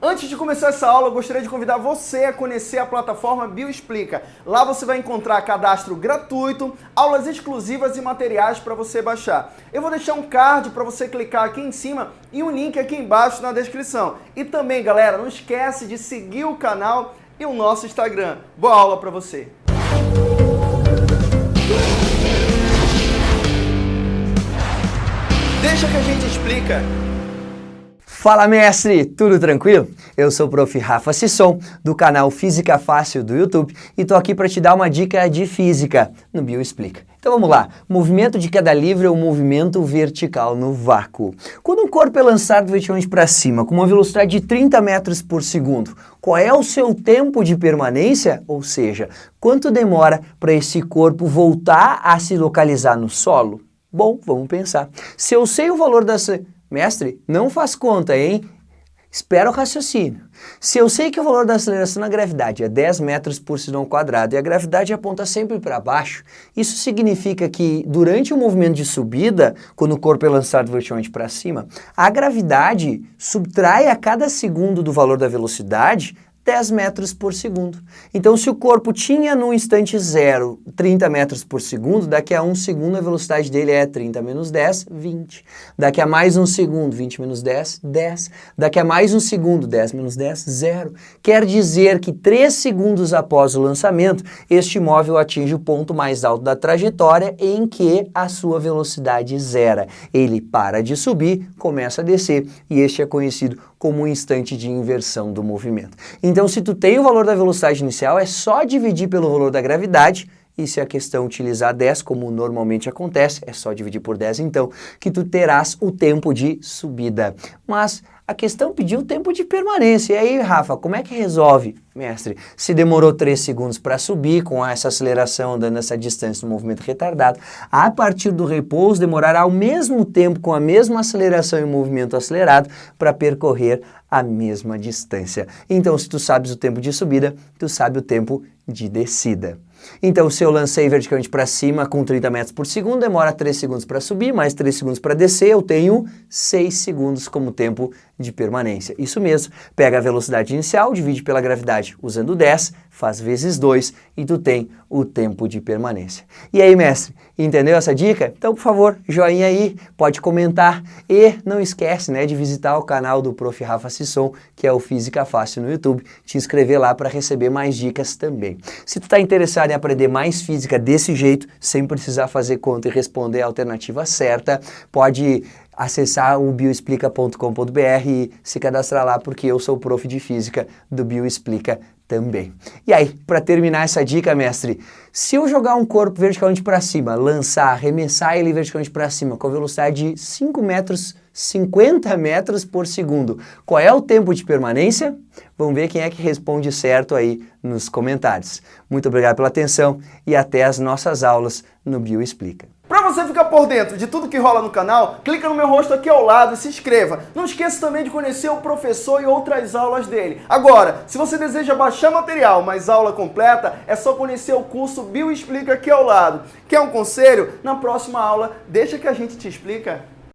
Antes de começar essa aula, eu gostaria de convidar você a conhecer a plataforma Bioexplica. Lá você vai encontrar cadastro gratuito, aulas exclusivas e materiais para você baixar. Eu vou deixar um card para você clicar aqui em cima e um link aqui embaixo na descrição. E também, galera, não esquece de seguir o canal e o nosso Instagram. Boa aula para você! Deixa que a gente explica. Fala mestre, tudo tranquilo? Eu sou o prof. Rafa Sisson, do canal Física Fácil do YouTube e tô aqui para te dar uma dica de física no Bioexplica. Então vamos lá, movimento de queda livre é um movimento vertical no vácuo. Quando um corpo é lançado verticalmente para cima com uma velocidade de 30 metros por segundo, qual é o seu tempo de permanência? Ou seja, quanto demora para esse corpo voltar a se localizar no solo? Bom, vamos pensar. Se eu sei o valor dessa Mestre, não faz conta, hein? Espera o raciocínio. Se eu sei que o valor da aceleração na gravidade é 10 metros por segundo quadrado e a gravidade aponta sempre para baixo, isso significa que durante o movimento de subida, quando o corpo é lançado verticalmente para cima, a gravidade subtrai a cada segundo do valor da velocidade 10 metros por segundo. Então, se o corpo tinha no instante zero 30 metros por segundo, daqui a um segundo a velocidade dele é 30 menos 10, 20. Daqui a mais um segundo, 20 menos 10, 10. Daqui a mais um segundo, 10 menos 10, 0. Quer dizer que 3 segundos após o lançamento, este móvel atinge o ponto mais alto da trajetória em que a sua velocidade zera. Ele para de subir, começa a descer e este é conhecido como um instante de inversão do movimento. Então, se tu tem o valor da velocidade inicial, é só dividir pelo valor da gravidade, e se a questão utilizar 10, como normalmente acontece, é só dividir por 10 então, que tu terás o tempo de subida. Mas a questão pediu tempo de permanência. E aí, Rafa, como é que resolve, mestre? Se demorou 3 segundos para subir, com essa aceleração, dando essa distância no movimento retardado, a partir do repouso demorará o mesmo tempo, com a mesma aceleração e movimento acelerado, para percorrer a mesma distância. Então, se tu sabes o tempo de subida, tu sabe o tempo de descida. Então, se eu lancei verticalmente para cima com 30 metros por segundo, demora 3 segundos para subir, mais 3 segundos para descer, eu tenho 6 segundos como tempo de permanência. Isso mesmo, pega a velocidade inicial, divide pela gravidade usando 10, faz vezes 2 e tu tem o tempo de permanência. E aí, mestre, entendeu essa dica? Então, por favor, joinha aí, pode comentar e não esquece né, de visitar o canal do Prof. Rafa Sisson, que é o Física Fácil no YouTube, te inscrever lá para receber mais dicas também. Se tu está interessado em aprender mais física desse jeito, sem precisar fazer conta e responder a alternativa certa, pode acessar o bioexplica.com.br e se cadastrar lá porque eu sou prof de física do Bioexplica também. E aí, para terminar essa dica, mestre, se eu jogar um corpo verticalmente para cima, lançar, arremessar ele verticalmente para cima com a velocidade de 5 metros, 50 metros por segundo, qual é o tempo de permanência? Vamos ver quem é que responde certo aí nos comentários. Muito obrigado pela atenção e até as nossas aulas no Bioexplica. Para você ficar por dentro de tudo que rola no canal, clica no meu rosto aqui ao lado e se inscreva. Não esqueça também de conhecer o professor e outras aulas dele. Agora, se você deseja baixar material, mas aula completa, é só conhecer o curso Bio Explica aqui ao lado. Quer um conselho? Na próxima aula, deixa que a gente te explica.